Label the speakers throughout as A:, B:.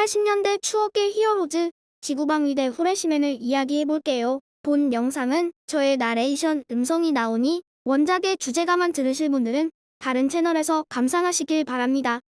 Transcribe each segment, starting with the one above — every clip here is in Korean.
A: 80년대 추억의 heroes 지구방위대 후레시맨을 이야기해볼게요. 본 영상은 저의 나레이션 음성이 나오니 원작의 주제가만 들으실 분들은 다른 채널에서 감상하시길 바랍니다.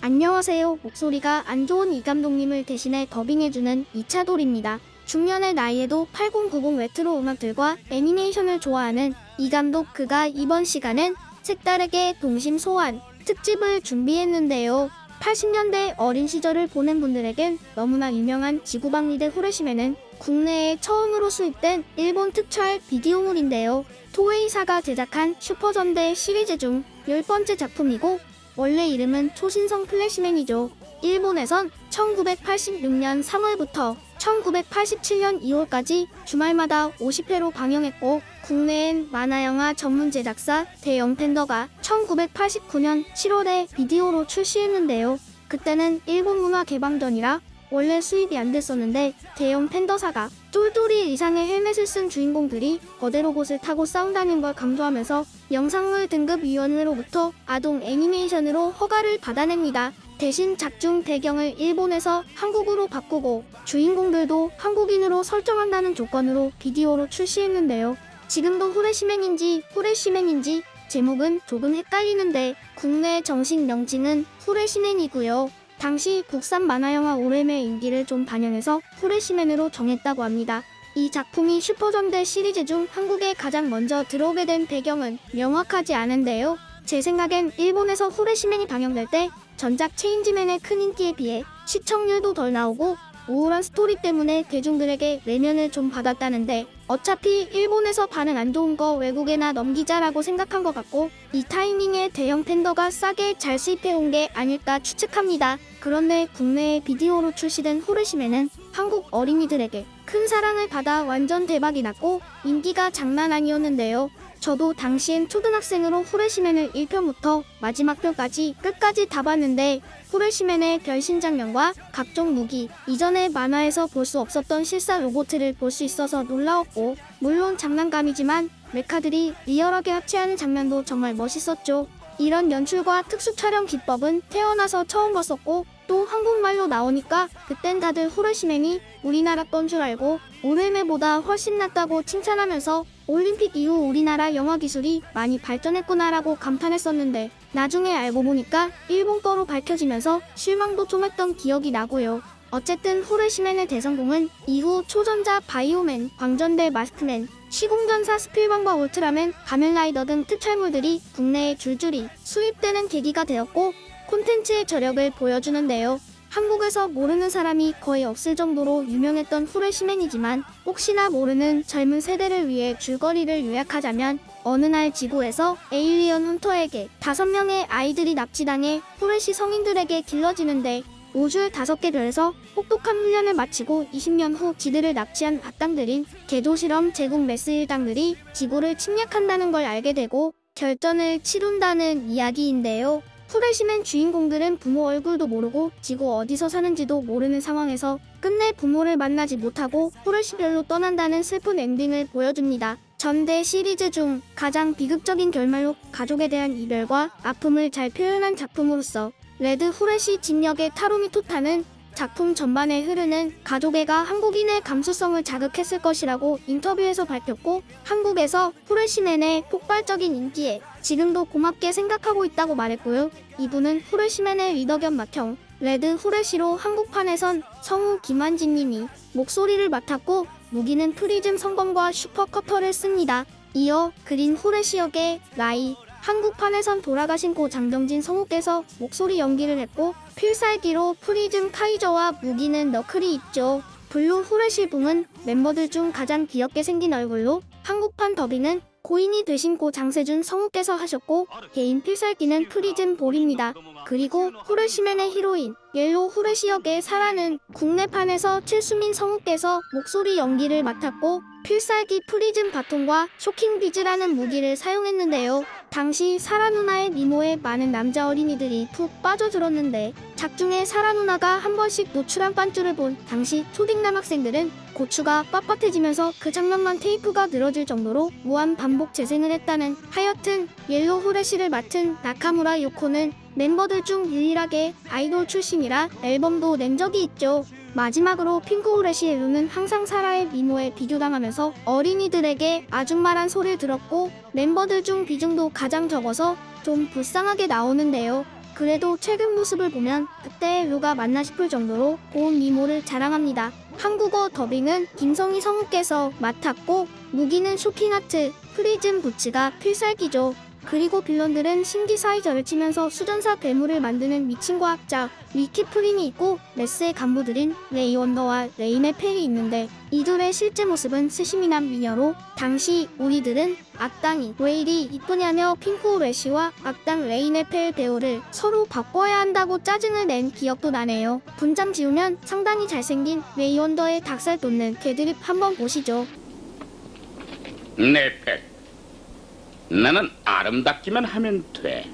A: 안녕하세요. 목소리가 안 좋은 이 감독님을 대신해 더빙해주는 이차돌입니다. 중년의 나이에도 8090 레트로 음악들과 애니메이션을 좋아하는 이 감독 그가 이번 시간엔 색다르게 동심 소환 특집을 준비했는데요. 80년대 어린 시절을 보낸 분들에겐 너무나 유명한 지구방위대 후레시맨은 국내에 처음으로 수입된 일본 특촬 비디오물인데요. 토웨이사가 제작한 슈퍼전대 시리즈 중 10번째 작품이고 원래 이름은 초신성 플래시맨이죠. 일본에선 1986년 3월부터 1987년 2월까지 주말마다 50회로 방영했고 국내엔 만화영화 전문 제작사 대영 팬더가 1989년 7월에 비디오로 출시했는데요. 그때는 일본 문화 개방 전이라 원래 수입이 안 됐었는데 대형 팬더사가 똘똘이 이상의 헬멧을 쓴 주인공들이 거대 로봇을 타고 싸운다는 걸 강조하면서 영상물 등급위원회로부터 아동 애니메이션으로 허가를 받아냅니다. 대신 작중 배경을 일본에서 한국으로 바꾸고 주인공들도 한국인으로 설정한다는 조건으로 비디오로 출시했는데요. 지금도 후레시맨인지 후레시맨인지 제목은 조금 헷갈리는데 국내 정식 명칭은 후레시맨이고요. 당시 국산 만화영화 우뢰매의 인기를 좀 반영해서 후레시맨으로 정했다고 합니다. 이 작품이 슈퍼전대 시리즈 중 한국에 가장 먼저 들어오게 된 배경은 명확하지 않은데요. 제 생각엔 일본에서 후레시맨이 방영될 때 전작 체인지맨의 큰 인기에 비해 시청률도 덜 나오고 우울한 스토리 때문에 대중들에게 외면을 좀 받았다는데 어차피 일본에서 반응 안 좋은 거 외국에나 넘기자라고 생각한 것 같고 이 타이밍에 대영팬더가 싸게 잘 수입해온 게 아닐까 추측합니다. 그런데 국내에 비디오로 출시된 후레시맨은 한국 어린이들에게 큰 사랑을 받아 완전 대박이 났고 인기가 장난 아니었는데요. 저도 당시엔 초등학생으로 후레시맨을 1편부터 마지막 편까지 끝까지 다 봤는데 후레시맨의 변신 장면과 각종 무기, 이전의 만화에서 볼 수 없었던 실사 로봇을 볼수 있어서 놀라웠고 물론 장난감이지만 메카들이 리얼하게 합체하는 장면도 정말 멋있었죠. 이런 연출과 특수 촬영 기법은 태어나서 처음 봤었고 또 한국말로 나오니까 그땐 다들 후레시맨이 우리나라 건 줄 알고 오르메보다 훨씬 낫다고 칭찬하면서 올림픽 이후 우리나라 영화 기술이 많이 발전했구나라고 감탄했었는데 나중에 알고 보니까 일본 거로 밝혀지면서 실망도 좀 했던 기억이 나고요. 어쨌든 후레시맨의 대성공은 이후 초전자 바이오맨, 광전대 마스크맨, 시공전사 스필방과 울트라맨, 가면라이더 등 특촬물들이 국내에 줄줄이 수입되는 계기가 되었고 콘텐츠의 저력을 보여주는데요. 한국에서 모르는 사람이 거의 없을 정도로 유명했던 후레시맨이지만 혹시나 모르는 젊은 세대를 위해 줄거리를 요약하자면 어느 날 지구에서 에일리언 헌터에게 다섯 명의 아이들이 납치당해 후레시 성인들에게 길러지는데 우주의 다섯 개 별에서 혹독한 훈련을 마치고 20년 후 지들을 납치한 악당들인 개조실험 제국 메스 일당들이 지구를 침략한다는 걸 알게 되고 결전을 치룬다는 이야기인데요. 후레시맨 주인공들은 부모 얼굴도 모르고 지구 어디서 사는지도 모르는 상황에서 끝내 부모를 만나지 못하고 후레시별로 떠난다는 슬픈 엔딩을 보여줍니다. 전대 시리즈 중 가장 비극적인 결말로 가족에 대한 이별과 아픔을 잘 표현한 작품으로서 레드 후레시 진 역의 타루미 토타는 작품 전반에 흐르는 가족애가 한국인의 감수성을 자극했을 것이라고 인터뷰에서 밝혔고 한국에서 후레시맨의 폭발적인 인기에 지금도 고맙게 생각하고 있다고 말했고요. 이분은 후레시맨의 겸 맏형 레드 후레시로 한국판에선 성우 김환진님이 목소리를 맡았고 무기는 프리즘 성검과 슈퍼커터를 씁니다. 이어 그린 후레시 역의 다이 한국판에선 돌아가신 고 장병진 성우께서 목소리 연기를 했고 필살기로 프리즘 카이저와 무기는 너클이 있죠. 블루 후레시 분은 멤버들 중 가장 귀엽게 생긴 얼굴로 한국판 더빙은 고인이 되신 고 장세준 성우께서 하셨고 개인 필살기는 프리즘 볼입니다. 그리고 후레시맨의 히로인 옐로 후레시 역의 사라는 국내판에서 최수민 성우께서 목소리 연기를 맡았고 필살기 프리즘 바톤과 쇼킹 비즈라는 무기를 사용했는데요. 당시 사라 누나의 미모에 많은 남자 어린이들이 푹 빠져들었는데 작중에 사라 누나가 한 번씩 노출한 빤쓰를을 본 당시 초딩 남학생들은 고추가 빳빳해지면서 그 장면만 테이프가 늘어질 정도로 무한 반복 재생을 했다는 하여튼 옐로우 후레쉬를 맡은 나카무라 요코는 멤버들 중 유일하게 아이돌 출신이라 앨범도 낸 적이 있죠. 마지막으로 핑크 후레쉬의 루는 항상 사라의 미모에 비교당하면서 어린이들에게 아줌마란 소리를 들었고 멤버들 중 비중도 가장 적어서 좀 불쌍하게 나오는데요. 그래도 최근 모습을 보면 그때의 루가 맞나 싶을 정도로 고운 미모를 자랑합니다. 한국어 더빙은 김성희 성우께서 맡았고 무기는 쇼킹하트, 프리즘 부츠가 필살기죠. 그리고 빌런들은 신기사이저를 치면서 수전사 괴물을 만드는 미친 과학자 위키 프린이 있고 레스의 간부들인 레이 원더와 레인의 펠이 있는데 이들의 실제 모습은 스시미남 미녀로 당시 우리들은 악당이 왜 이리 이쁘냐며 핑크 레시와 악당 레인의 펠 배우를 서로 바꿔야 한다고 짜증을 낸 기억도 나네요. 분장 지우면 상당히 잘생긴 레이 원더의 닭살 돋는 개드립 한번 보시죠.
B: 내 팩. 나는 아름답기만 하면 돼.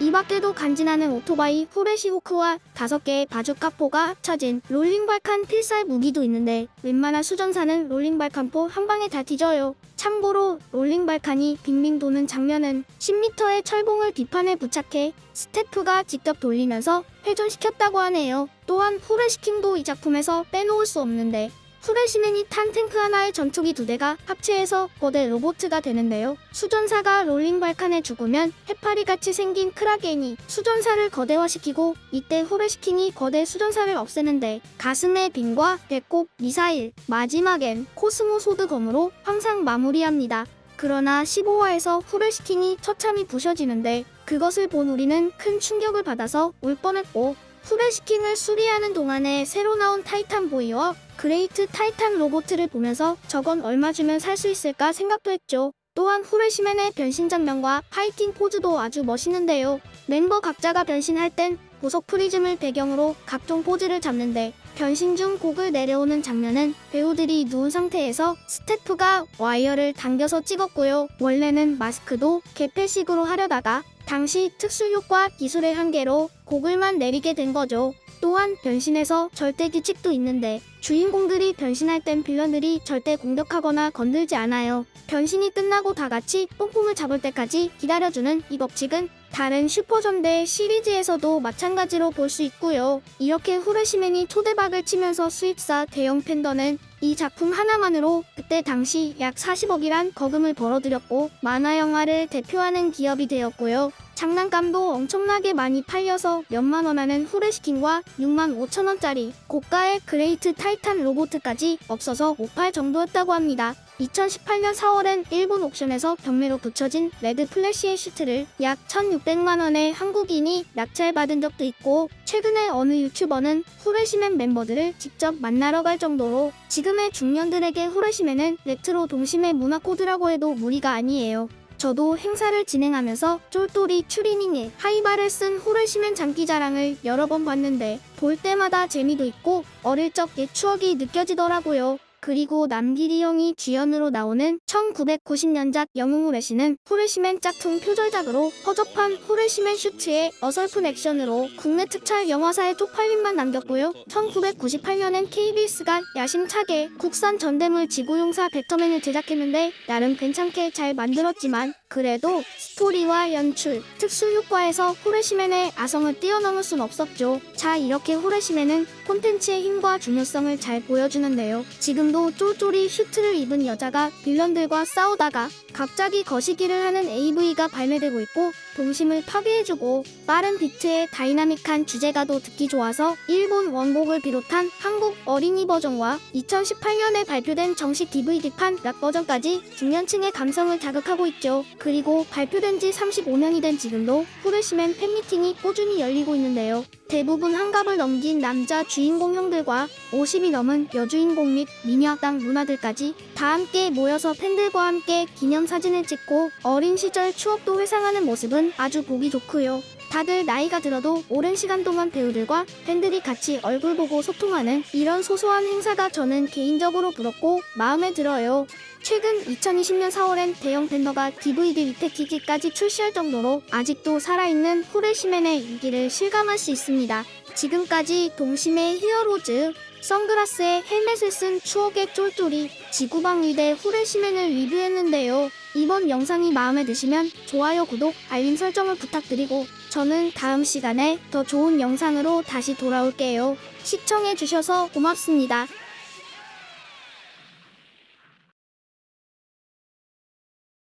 A: 이 밖에도 간지나는 오토바이 후레시호크와 다섯 개의 바주카포가 합쳐진 롤링 발칸 필살 무기도 있는데 웬만한 수전사는 롤링 발칸포 한 방에 다 뒤져요. 참고로 롤링 발칸이 빙빙 도는 장면은 10m의 철봉을 비판에 부착해 스태프가 직접 돌리면서 회전시켰다고 하네요. 또한 후레시킹도 이 작품에서 빼놓을 수 없는데 후레시맨이 탄 탱크 하나에 전투기 두 대가 합체해서 거대 로보트가 되는데요. 수전사가 롤링 발칸에 죽으면 해파리같이 생긴 크라겐이 수전사를 거대화시키고 이때 후레시킹이 거대 수전사를 없애는데 가슴의 빔과 배꼽 미사일, 마지막엔 코스모 소드검으로 항상 마무리합니다. 그러나 15화에서 후레시킹이 처참히 부셔지는데 그것을 본 우리는 큰 충격을 받아서 울 뻔했고 후레시킹을 수리하는 동안에 새로 나온 타이탄 보이와 그레이트 타이탄 로보트를 보면서 저건 얼마 주면 살 수 있을까 생각도 했죠. 또한 후레시맨의 변신 장면과 파이팅 포즈도 아주 멋있는데요. 멤버 각자가 변신할 땐 보석 프리즘을 배경으로 각종 포즈를 잡는데 변신 중 고글 내려오는 장면은 배우들이 누운 상태에서 스태프가 와이어를 당겨서 찍었고요. 원래는 마스크도 개폐식으로 하려다가 당시 특수효과 기술의 한계로 고글만 내리게 된 거죠. 또한 변신에서 절대 규칙도 있는데 주인공들이 변신할 땐 villain들이 절대 공격하거나 건들지 않아요. 변신이 끝나고 다 같이 똥폼을 잡을 때까지 기다려주는 이 법칙은 다른 슈퍼전대 시리즈에서도 마찬가지로 볼 수 있고요. 이렇게 후레시맨이 초대박을 치면서 수입사 대형 팬더는 이 작품 하나만으로 그때 당시 약 40억이란 거금을 벌어들였고 만화 영화를 대표하는 기업이 되었고요. 장난감도 엄청나게 많이 팔려서 몇만 원 하는 후레시킹과 6만 5천 원짜리 고가의 그레이트 타이탄 로보트까지 없어서 못팔 정도였다고 합니다. 2018년 4월엔 일본 옥션에서 경매로 부쳐진 레드 플래시의 슈트를 약 1,600만 원에 한국인이 낙찰받은 적도 있고 최근에 어느 유튜버는 후레시맨 멤버들을 직접 만나러 갈 정도로 지금의 중년들에게 후레시맨은 레트로 동심의 문화 코드라고 해도 무리가 아니에요. 저도 행사를 진행하면서 쫄쫄이 추리닝에 하이바를 쓴 후레시맨 장기자랑을 여러 번 봤는데 볼 때마다 재미도 있고 어릴 적 옛 추억이 느껴지더라고요. 그리고 남길이 형이 주연으로 나오는 1990년작 영웅후레시는 후레시맨 짝퉁 표절작으로 허접한 후레시맨 슈트의 어설픈 액션으로 국내 특촬 영화사에 쪽팔림만 남겼고요. 1998년엔 KBS가 야심차게 국산 전대물 지구용사 벡터맨을 제작했는데 나름 괜찮게 잘 만들었지만 그래도 스토리와 연출, 특수효과에서 후레시맨의 아성을 뛰어넘을 순 없었죠. 자 이렇게 후레시맨은 콘텐츠의 힘과 중요성을 잘 보여주는데요. 지금도 쫄쫄이 슈트를 입은 여자가 villain들과 싸우다가 갑자기 거시기를 하는 AV가 발매되고 있고 동심을 파괴해주고 빠른 비트의 dynamic한 주제가도 듣기 좋아서 일본 원곡을 비롯한 한국 어린이 버전과 2018년에 발표된 정식 DVD판 락 버전까지 중년층의 감성을 자극하고 있죠. 그리고 발표된 지 35년이 된 지금도 후레시맨 팬미팅이 꾸준히 열리고 있는데요. 대부분 한갑을 넘긴 남자 주인공 형들과 50이 넘은 여주인공 및 미녀 악당 누나들까지 다 함께 모여서 팬들과 함께 기념 사진을 찍고 어린 시절 추억도 회상하는 모습은 아주 보기 좋고요. 다들 나이가 들어도 오랜 시간 동안 배우들과 팬들이 같이 얼굴 보고 소통하는 이런 소소한 행사가 저는 개인적으로 부럽고 마음에 들어요. 최근 2020년 4월엔 대형 밴더가 DVD 리테키기까지 출시할 정도로 아직도 살아있는 후레시맨의 인기를 실감할 수 있습니다. 지금까지 동심의 히어로즈, 선글라스에 헬멧을 쓴 추억의 쫄쫄이, 지구방 위대 후레시맨을 리뷰했는데요. 이번 영상이 마음에 드시면 좋아요, 구독, 알림 설정을 부탁드리고 저는 다음 시간에 더 좋은 영상으로 다시 돌아올게요. 시청해주셔서 고맙습니다.